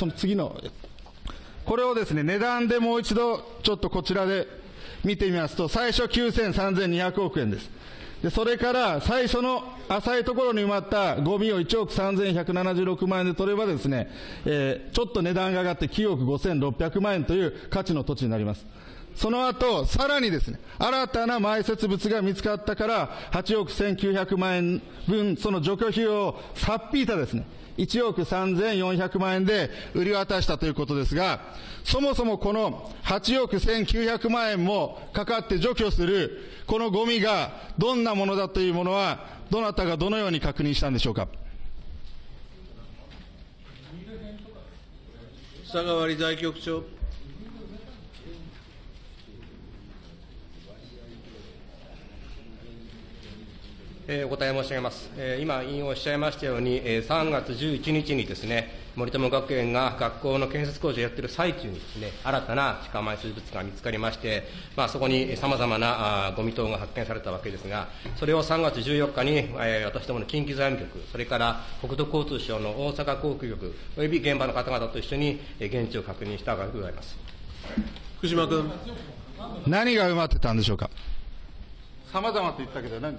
その次の、これをですね、値段でもう一度、ちょっとこちらで見てみますと、最初93,200億円です。で、それから最初の浅いところに埋まったゴミを1億3176万円で取ればですね、えー、ちょっと値段が上がって9億5600万円という価値の土地になります。その後、さらにですね、新たな埋設物が見つかったから、8億1900万円分、その除去費用をさっぴいたですね、1億3400万円で売り渡したということですが、そもそもこの8億1900万円もかかって除去する、このゴミがどんなものだというものは、どなたがどのように確認したんでしょうか？佐川理財局長。えー、お答え申し上げます。えー、今、引用おっしゃいましたように、えー、3月11日にですね、森友学園が学校の建設工事をやっている最中にですね、新たな地下埋設物が見つかりまして、まあ、そこにさまざまなあゴミ等が発見されたわけですが、それを3月14日に、えー、私どもの近畿財務局、それから国土交通省の大阪航空局、および現場の方々と一緒に、えー、現地を確認したわけでございます。福島君。何が埋まってたんでしょうか？さまざまと言ったけど何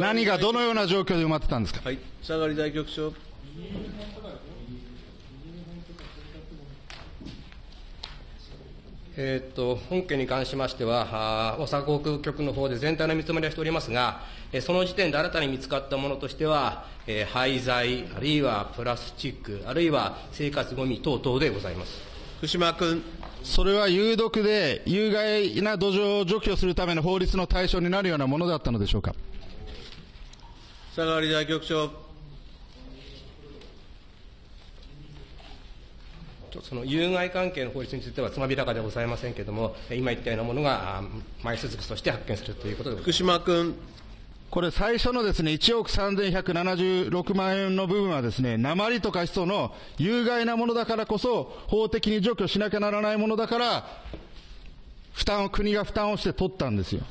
何がどのような状況で埋まってたんですか？はい、佐賀理財局長。えー、っと本件に関しましては、大阪航空局の方で全体の見積もりはしておりますが、その時点で新たに見つかったものとしては、えー、廃材、あるいはプラスチック、あるいは生活ごみ等々でございます。福島君。それは有毒で有害な土壌を除去するための法律の対象になるようなものだったのでしょうか？佐川理財局長。その有害関係の法律についてはつまびらかではございませんけれども、今言ったようなものが埋設物として発見するということで福島君。これ最初のですね、1億3176万円の部分はですね、鉛とかヒ素の有害なものだからこそ、法的に除去しなきゃならないものだから、負担を、国が負担をして取ったんですよ。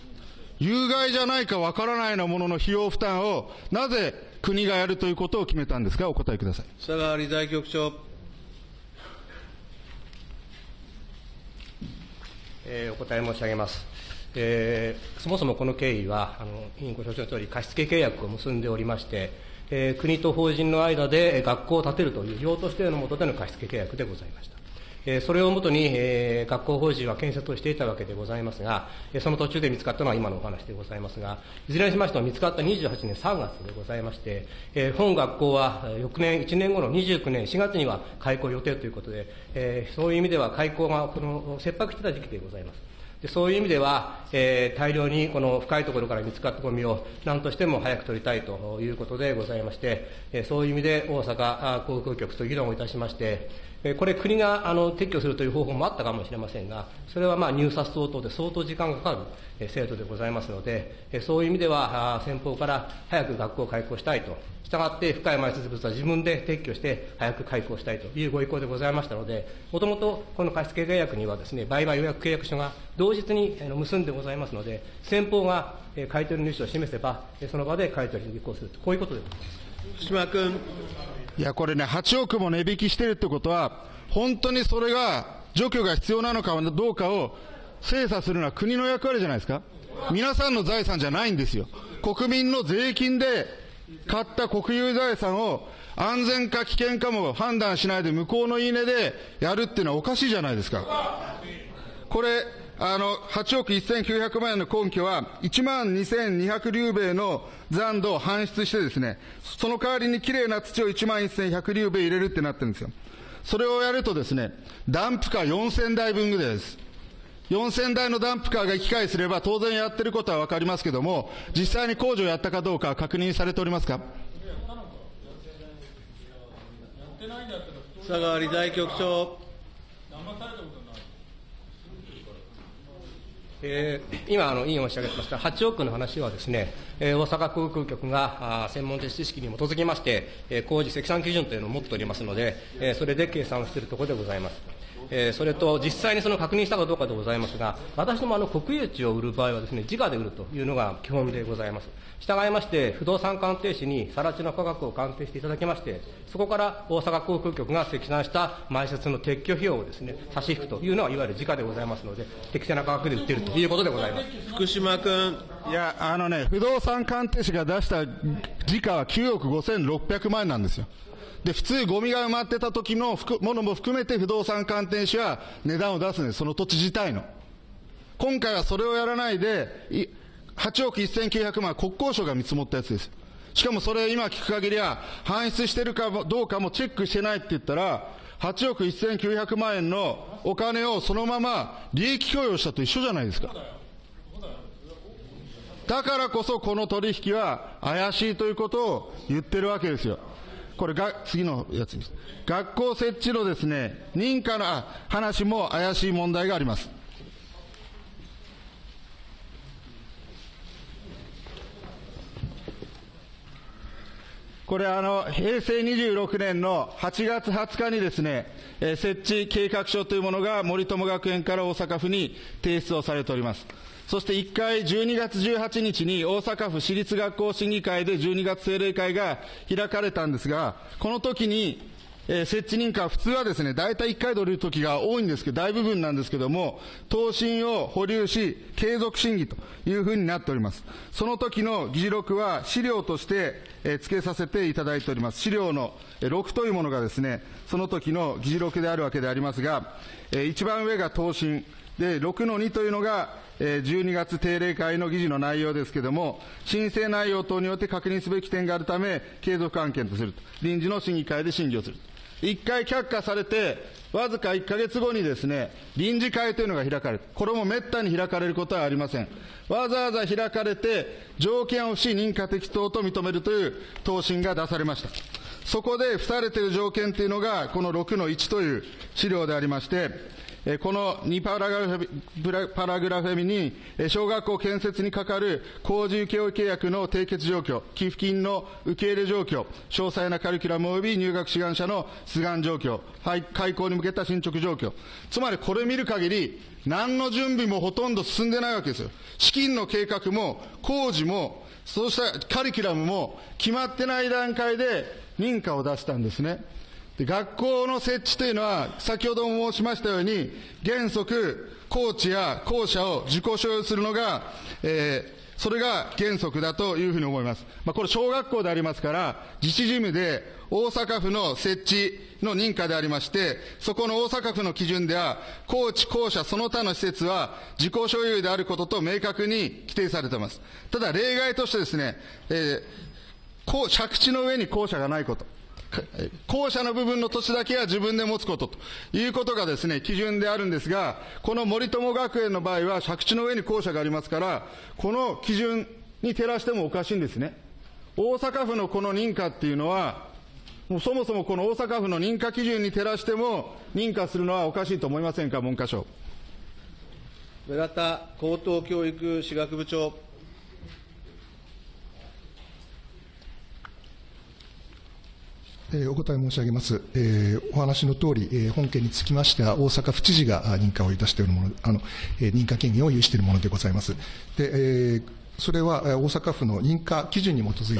有害じゃないかわからないようなものの費用負担を、なぜ国がやるということを決めたんですか、お答えください。佐川理財局長。えー、お答え申し上げます。えー、そもそもこの経緯は、あの委員ご承知のとおり、貸付契約を結んでおりまして、えー、国と法人の間で学校を建てるという用途指定の下での貸付契約でございました。えそれをもとに、え学校法人は建設をしていたわけでございますが、その途中で見つかったのは今のお話でございますが、いずれにしましても見つかった28年3月でございまして、え本学校は翌年、1年後の29年4月には開校予定ということで、えそういう意味では開校がこの切迫してた時期でございます。でそういう意味では、えー、大量にこの深いところから見つかったゴミを何としても早く取りたいということでございまして、えー、そういう意味で大阪航空局と議論をいたしまして、これ国があの撤去するという方法もあったかもしれませんが、それはまあ入札等々で相当時間がかかる、制度でございますので、そういう意味では先方から早く学校を開校したいとしたがって深い埋設物は自分で撤去して早く開校したいというご意向でございましたので、もともとこの貸付契約にはですね、売買予約契約書が同日に結んでございますので、先方が買取主を示せば、その場で買取に履行すると、こういうことでございます。島君。いや、これね、8億も値引きしてるってことは、本当にそれが除去が必要なのかどうかを精査するのは国の役割じゃないですか。皆さんの財産じゃないんですよ。国民の税金で買った国有財産を安全か危険かも判断しないで向こうの言い値でやるっていうのはおかしいじゃないですか。これ、あの、8億1900万円の根拠は、1万2200竜米の残土を搬出してですね、その代わりにきれいな土を1万1100竜米入れるってなってるんですよ。それをやるとですね、ダンプカー4000台分ぐらいです。4000台のダンプカーが行き交いすれば当然やってることはわかりますけども、実際に工事をやったかどうか確認されておりますか？佐川理財局長。えー、今、あの委員おっしゃいました8億の話はですね、えー、大阪航空局があ専門的知識に基づきまして、えー、工事積算基準というのを持っておりますので、えー、それで計算をしているところでございます。えーそれと実際にその確認したかどうかでございますが、私どもあの国有地を売る場合はですね、自家で売るというのが基本でございます。従いまして、不動産鑑定士に更地の価格を鑑定していただきまして、そこから大阪航空局が積算した埋設の撤去費用をですね、差し引くというのは、いわゆる自家でございますので、適正な価格で売っているということでございます。福島君、いや、あのね、不動産鑑定士が出した時価は9億5600万円なんですよ。で、普通ゴミが埋まってた時のものも含めて不動産鑑定士は値段を出すんです。その土地自体の。今回はそれをやらないで、8億1900万国交省が見積もったやつです。しかもそれ今聞く限りは、搬出してるかどうかもチェックしてないって言ったら、8億1900万円のお金をそのまま利益供与したと一緒じゃないですか。だからこそこの取引は怪しいということを言ってるわけですよ。これが、次のやつです。学校設置のですね、認可の話も怪しい問題があります。これあの、平成26年の8月20日にですね、えー設置計画書というものが森友学園から大阪府に提出をされております。そして1回12月18日に大阪府私立学校審議会で12月定例会が開かれたんですが、この時にえー設置認可普通はですね、大体1回で降りる時が多いんですけど、大部分なんですけども、答申を保留し、継続審議というふうになっております。その時の議事録は資料として、えー付けさせていただいております。資料のえー6というものがですね、その時の議事録であるわけでありますが、えー一番上が答申、で、6の2というのが、12月定例会の議事の内容ですけれども、申請内容等によって確認すべき点があるため、継続案件とすると。臨時の審議会で審議をすると。一回却下されて、わずか1ヶ月後にですね、臨時会というのが開かれる。これも滅多に開かれることはありません。わざわざ開かれて、条件を付し認可適当と認めるという答申が出されました。そこで付されている条件というのが、この6の1という資料でありまして、この2パラグラフブラパラグラフ目に、小学校建設にかかる工事請負契約の締結状況、寄付金の受け入れ状況、詳細なカリキュラム及び入学志願者の出願状況、開校に向けた進捗状況。つまりこれ見る限り、何の準備もほとんど進んでないわけですよ。資金の計画も、工事も、そうしたカリキュラムも決まってない段階で認可を出したんですね。学校の設置というのは、先ほども申しましたように、原則、コーチや校舎を自己所有するのが、えーそれが原則だというふうに思います。まあ、これ小学校でありますから、自治事務で大阪府の設置の認可でありまして、そこの大阪府の基準では、高知、校舎、その他の施設は自己所有であることと明確に規定されています。ただ例外としてですね、えーこう借地の上に校舎がないこと。校舎の部分の土地だけは自分で持つことということがですね、基準であるんですが、この森友学園の場合は借地の上に校舎がありますから、この基準に照らしてもおかしいんですね。大阪府のこの認可っていうのは、もうそもそもこの大阪府の認可基準に照らしても認可するのはおかしいと思いませんか、文科省。村田高等教育士学部長。えお答え申し上げます。えお話の通り、え本件につきましては、大阪府知事が認可をいたしているもの、あの、え認可権限を有しているものでございます。で、えそれは大阪府の認可基準に基づい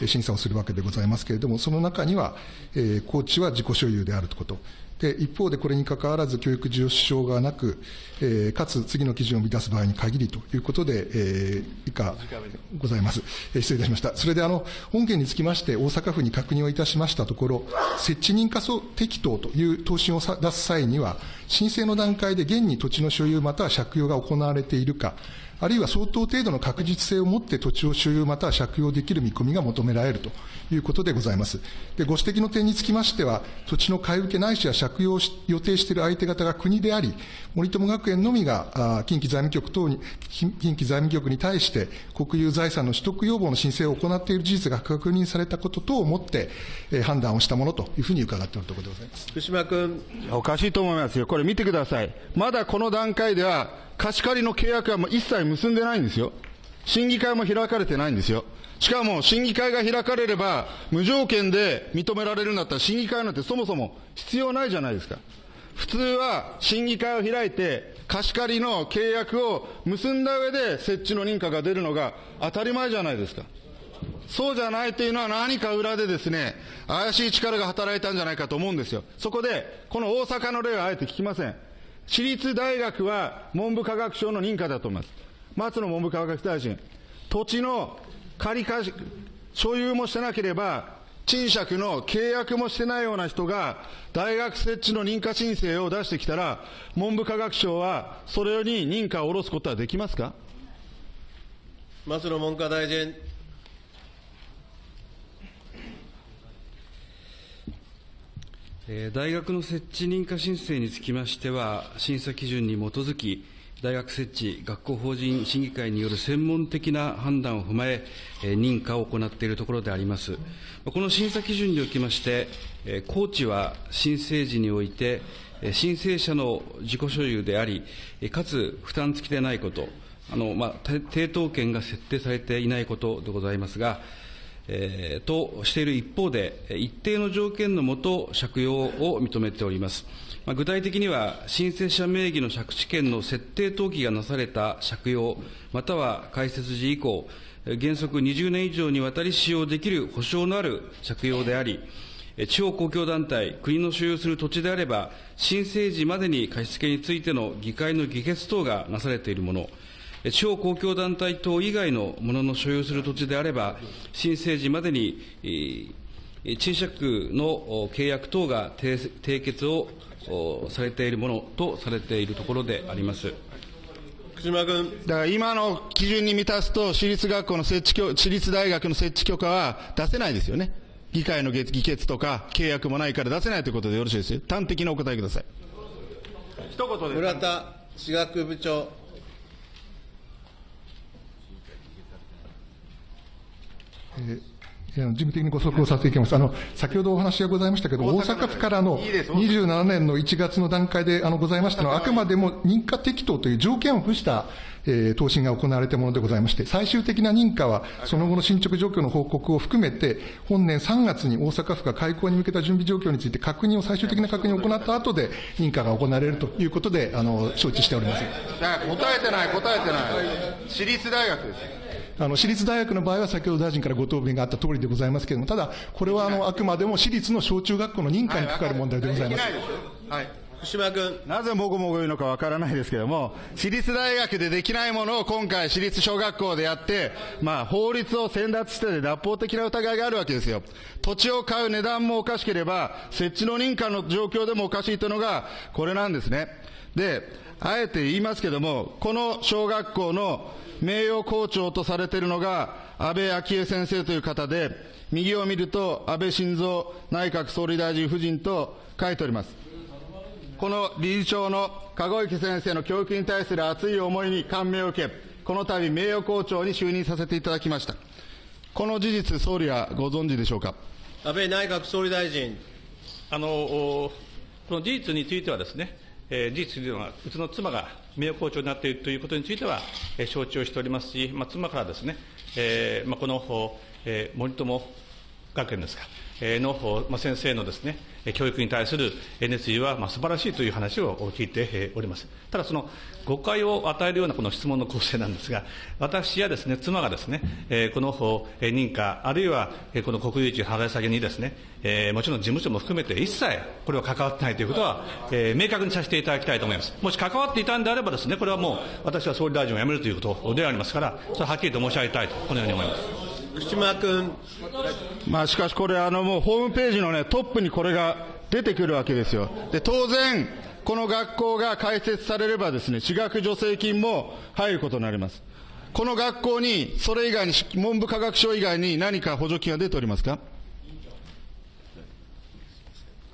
て審査をするわけでございますけれども、その中には、えー高知は自己所有であるということ。で、一方でこれにかかわらず教育事業支障がなく、えーかつ次の基準を満たす場合に限りということで、えー以下ございます。えー失礼いたしました。それであの、本件につきまして大阪府に確認をいたしましたところ、設置認可適当という答申を出す際には、申請の段階で現に土地の所有または借用が行われているか、あるいは相当程度の確実性を持って土地を所有または借用できる見込みが求められるということでございます。で、ご指摘の点につきましては、土地の買い受けないしは借用をし予定している相手方が国であり、森友学園のみが近畿財務局等に、近近畿財務局に対して国有財産の取得要望の申請を行っている事実が確認されたこと等をもって、えー判断をしたものというふうに伺っておるところでございます。福島君。おかしいと思いますよ。これ見てください。まだこの段階では、貸し借りの契約はもう一切結んでないんですよ。審議会も開かれてないんですよ。しかも、審議会が開かれれば、無条件で認められるんだったら、審議会なんてそもそも必要ないじゃないですか。普通は審議会を開いて、貸し借りの契約を結んだ上で設置の認可が出るのが当たり前じゃないですか。そうじゃないというのは何か裏でですね、怪しい力が働いたんじゃないかと思うんですよ。そこで、この大阪の例はあえて聞きません。私立大学は文部科学省の認可だと思います。松野文部科学大臣、土地の借り貸し、所有もしてなければ、賃借の契約もしてないような人が、大学設置の認可申請を出してきたら、文部科学省はそれに認可を下ろすことはできますか？松野文科大臣。大学の設置認可申請につきましては、審査基準に基づき、大学設置学校法人審議会による専門的な判断を踏まえ、認可を行っているところであります。この審査基準におきまして、高知は申請時において、申請者の自己所有であり、かつ負担付きでないこと、あのまあ、抵当権が設定されていないことでございますが、えー、としている一方で、一定の条件のもと、借用を認めております。まあ、具体的には、申請者名義の借地権の設定登記がなされた借用、または開設時以降、原則20年以上にわたり使用できる保証のある借用であり、地方公共団体、国の所有する土地であれば、申請時までに貸付についての議会の議決等がなされているもの、地方公共団体等以外のものの所有する土地であれば、申請時までに、賃借の契約等が締結をされているものとされているところであります。福島君。だから今の基準に満たすと、私立学校の設置私立大学の設置許可は出せないですよね。議会の議決とか契約もないから出せないということでよろしいですよ。端的にお答えください。一言で。村田私学部長。えー、事務的にご速報させていただきます。あの、先ほどお話がございましたけど、大阪府からの27年の1月の段階であのございましたのは、あくまでも認可適当という条件を付した、えー、答申が行われたものでございまして、最終的な認可は、その後の進捗状況の報告を含めて、本年3月に大阪府が開校に向けた準備状況について確認を、最終的な確認を行った後で、認可が行われるということで、あの、承知しております。答えてない、答えてない。私立大学です。あの、私立大学の場合は先ほど大臣からご答弁があった通りでございますけれども、ただ、これはあの、あくまでも私立の小中学校の認可にかかる問題でございます。はい。福島君。なぜもごもご言うのかわからないですけれども、私立大学でできないものを今回私立小学校でやって、まあ法律を先達して脱法的な疑いがあるわけですよ。土地を買う値段もおかしければ、設置の認可の状況でもおかしいというのが、これなんですね。で、あえて言いますけれども、この小学校の名誉校長とされているのが安倍昭恵先生という方で、右を見ると安倍晋三内閣総理大臣夫人と書いております。この理事長の籠池先生の教育に対する熱い思いに感銘を受け、この度名誉校長に就任させていただきました。この事実、総理はご存知でしょうか？安倍内閣総理大臣。あの、この事実についてはですね、えー、事実では、うちの妻が名誉校長になっているということについては、えー、承知をしておりますし、まあ、妻からですね、えーまあ、この、えー、森友学園ですか、の、ま、先生のですね、教育に対する熱意は、ま、素晴らしいという話を聞いております。ただ、その誤解を与えるようなこの質問の構成なんですが、私やですね、妻がですね、この認可、あるいはこの国有地払い下げにですね、もちろん事務所も含めて一切これは関わってないということは、明確にさせていただきたいと思います。もし関わっていたんであればですね、これはもう私は総理大臣を辞めるということでありますから、それははっきりと申し上げたいと、このように思います。福島君。まあしかしこれあのもうホームページのね、トップにこれが出てくるわけですよ。で、当然、この学校が開設されればですね、私学助成金も入ることになります。この学校に、それ以外に、文部科学省以外に何か補助金は出ておりますか？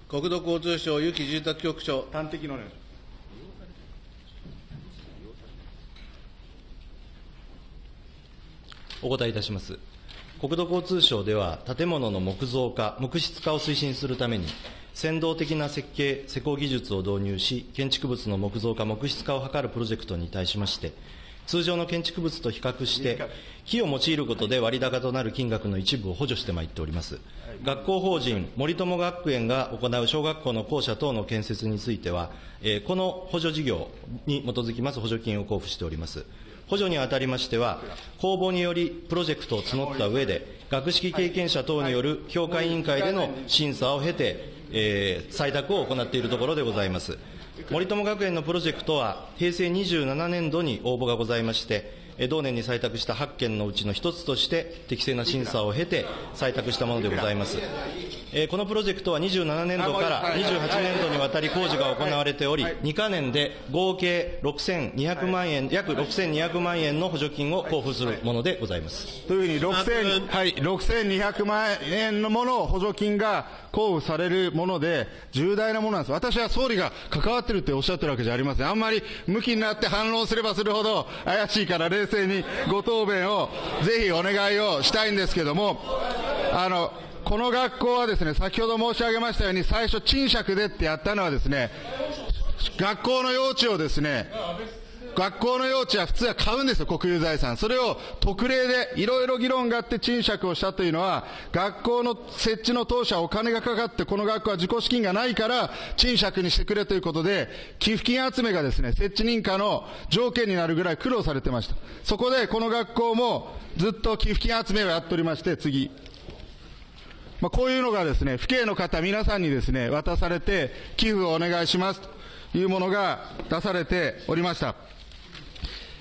国土交通省有機住宅局長。端的のね。お答えいたします。国土交通省では、建物の木造化、木質化を推進するために、先導的な設計、施工技術を導入し、建築物の木造化、木質化を図るプロジェクトに対しまして、通常の建築物と比較して、木を用いることで割高となる金額の一部を補助してまいっております。学校法人森友学園が行う小学校の校舎等の建設については、えーこの補助事業に基づきます補助金を交付しております。補助にあたりましては、公募によりプロジェクトを募った上で、学識経験者等による評価委員会での審査を経て、えー採択を行っているところでございます。森友学園のプロジェクトは、平成27年度に応募がございまして、同年に採択した8件のうちの一つとして、適正な審査を経て採択したものでございます。えーこのプロジェクトは27年度から28年度にわたり工事が行われており、2か年で合計6200万円、約6200万円の補助金を交付するものでございます。というふうに6000、はい、6200万円のものを補助金が交付されるもので、重大なものなんです。私は総理が関わってるっておっしゃってるわけじゃありません。あんまり向きになって反論すればするほど怪しいから冷静にご答弁をぜひお願いをしたいんですけども、あの、この学校はですね、先ほど申し上げましたように、最初賃借でってやったのはですね、学校の用地をですね、学校の用地は普通は買うんですよ、国有財産。それを特例でいろいろ議論があって賃借をしたというのは、学校の設置の当初はお金がかかって、この学校は自己資金がないから賃借にしてくれということで、寄付金集めがですね、設置認可の条件になるぐらい苦労されてました。そこでこの学校もずっと寄付金集めをやっておりまして、次。まあ、こういうのがですね、府警の方皆さんにですね、渡されて、寄付をお願いしますというものが出されておりました。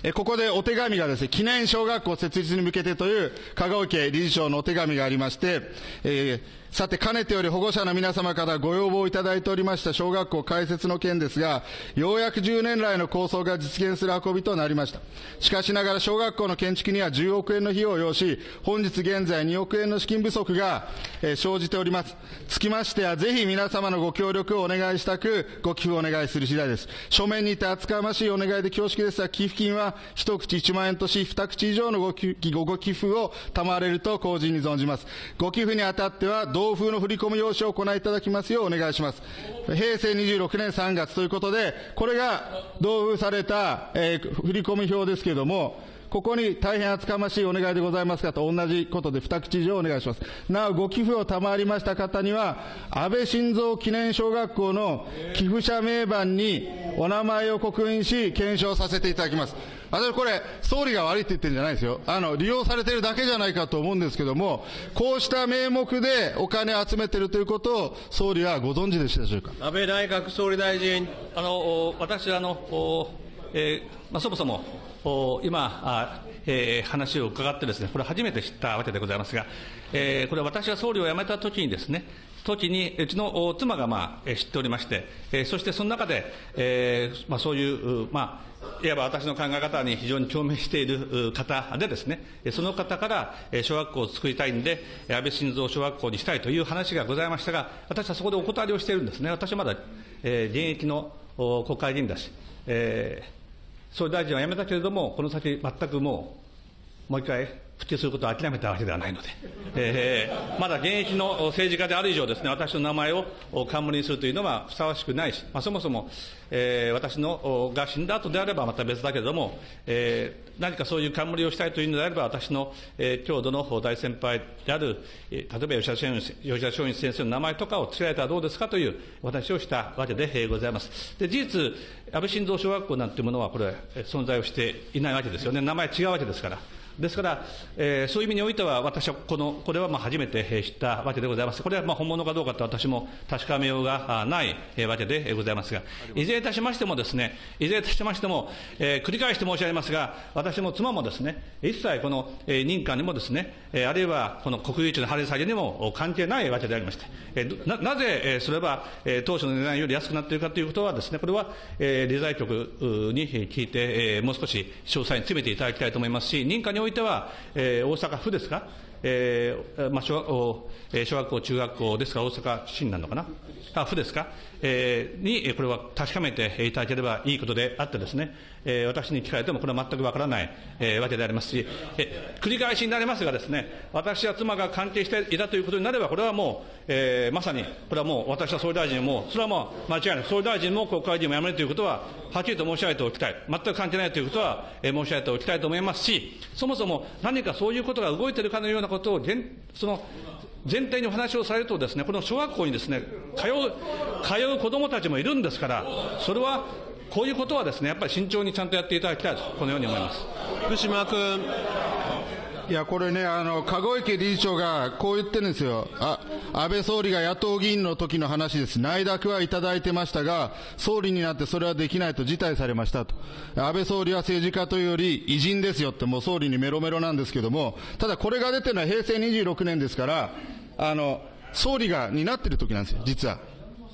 えここでお手紙がですね、記念小学校設立に向けてという香川家理事長のお手紙がありまして、えーさて、かねてより保護者の皆様からご要望いただいておりました小学校開設の件ですが、ようやく10年来の構想が実現する運びとなりました。しかしながら小学校の建築には10億円の費用を要し、本日現在2億円の資金不足が、えー生じております。つきましては、ぜひ皆様のご協力をお願いしたく、ご寄付をお願いする次第です。書面にて厚かましいお願いで恐縮ですが、寄付金は一口1万円とし、二口以上のご寄付を賜れると公人に存じます。ご寄付にあたっては、同封の振込用紙を行いいただきますようお願いします。平成26年3月ということで、これが同封された、えー振込表ですけれども、ここに大変厚かましいお願いでございますかと同じことで二口以上お願いします。なお、ご寄付を賜りました方には、安倍晋三記念小学校の寄付者名板にお名前を刻印し、検証させていただきます。私これ、総理が悪いって言ってるんじゃないですよ。あの、利用されてるだけじゃないかと思うんですけども、こうした名目でお金を集めてるということを、総理はご存知でしたでしょうか？安倍内閣総理大臣。あの私あの、えーまあ、そもそもお今あ、えー話を伺ってですね、これ初めて知ったわけでございますが、えーこれ私が総理を辞めた時にですね、時にうちの妻が、まあ、知っておりまして、えーそしてその中で、えーまあ、そういう、まあ、いわば私の考え方に非常に共鳴している方でですね、その方から、小学校を作りたいんで、安倍晋三小学校にしたいという話がございましたが、私はそこでお断りをしているんですね。私はまだ、えー現役の国会議員だし、えー総理大臣は辞めたけれども、この先全くもう、もう一回復帰することを諦めたわけではないので、えーまだ現役の政治家である以上ですね、私の名前を冠にするというのはふさわしくないし、まあ、そもそも、えー私のおが死んだ後であればまた別だけれども、えー何かそういう冠をしたいというのであれば、私の、えー郷土の大先輩である、例えば吉田松陰吉田松陰先生の名前とかを付けられたらどうですかというお話をしたわけでございます。で、事実、安倍晋三小学校なんていうものは、これ、存在をしていないわけですよね。名前違うわけですから。ですから、えーそういう意味においては、私はこの、これはまあ初めてえー知ったわけでございます。これはまあ本物かどうかと私も確かめようがあないえーわけでえーございますが、いずれいたしましてもですね、いずれいたしましても、えー繰り返して申し上げますが、私も妻もですね、一切このえー認可にもですね、えーあるいはこの国有地の張り下げにもお関係ないわけでありまして、えーななぜえーすれば、えー当初の値段より安くなっているかということはですね、これは、えー理財局うに聞いて、えーもう少し詳細に詰めていただきたいと思いますし、認可においてては、えー大阪府ですか、えーまあ、小学校、えー小学校、中学校ですか、大阪市になるのかな、あ府ですか、えーに、これは確かめていただければいいことであってですね、えー私に聞かれてもこれは全くわからない、えーわけでありますし、えー繰り返しになりますがですね、私や妻が関係していたということになれば、これはもう、えーまさに、これはもう私は総理大臣も、それはもう間違いない、総理大臣も国会議員も辞めるということは、はっきりと申し上げておきたい、全く関係ないということは、えー申し上げておきたいと思いますし、そもそも何かそういうことが動いているかのようなことを、その前提にお話をされるとですね、この小学校にですね、通う、通う子どもたちもいるんですから、それは、こういうことはですね、やっぱり慎重にちゃんとやっていただきたいと、このように思います。福島君。いや、これね、あの、籠池理事長がこう言ってるんですよ。あ、安倍総理が野党議員の時の話です。内諾はいただいてましたが、総理になってそれはできないと辞退されましたと。安倍総理は政治家というより偉人ですよって、もう総理にメロメロなんですけども、ただこれが出てるのは平成26年ですから、あの、総理が担ってる時なんですよ、実は。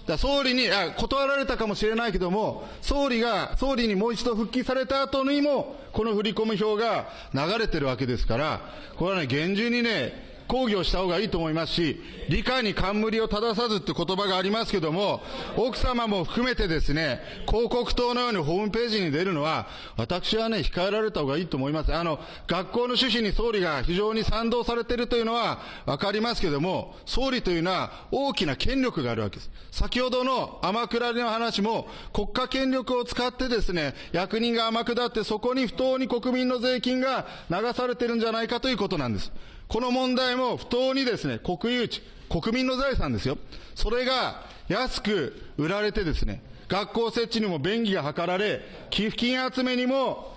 だ総理にあ、断られたかもしれないけども、総理が、総理にもう一度復帰された後にも、この振込む表が流れてるわけですから、これはね、厳重にね、抗議をした方がいいと思いますし、理解に冠を正さずって言葉がありますけども、奥様も含めてですね、広告塔のようにホームページに出るのは、私はね、控えられた方がいいと思います。あの、学校の趣旨に総理が非常に賛同されているというのはわかりますけども、総理というのは大きな権力があるわけです。先ほどの天下りの話も、国家権力を使ってですね、役人が天下ってそこに不当に国民の税金が流されてるんじゃないかということなんです。この問題も不当にですね、国有地、国民の財産ですよ。それが安く売られてですね、学校設置にも便宜が図られ、寄付金集めにも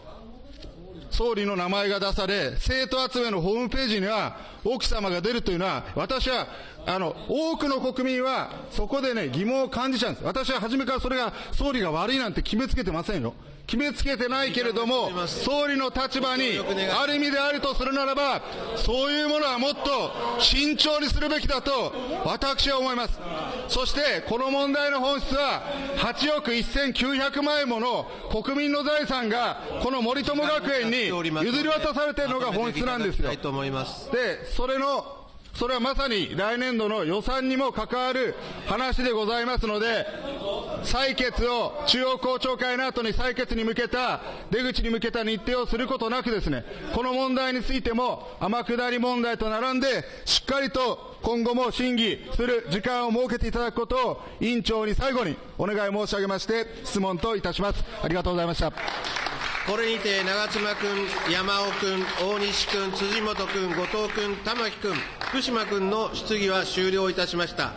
総理の名前が出され、生徒集めのホームページには奥様が出るというのは、私は、あの、多くの国民はそこでね、疑問を感じちゃうんです。私は初めからそれが総理が悪いなんて決めつけてませんよ。決めつけてないけれども、総理の立場にある意味であるとするならば、そういうものはもっと慎重にするべきだと、私は思います。そして、この問題の本質は、8億1900万円もの国民の財産が、この森友学園に譲り渡されているのが本質なんですよ。と思います。で、それの、それはまさに来年度の予算にも関わる話でございますので、採決を中央公聴会の後に採決に向けた、出口に向けた日程をすることなくですね、この問題についても天下り問題と並んで、しっかりと今後も審議する時間を設けていただくことを委員長に最後にお願い申し上げまして、質問といたします。ありがとうございました。これにて長妻君、山尾君、大西君、辻元君、後藤君、玉木君、福島君の質疑は終了いたしました。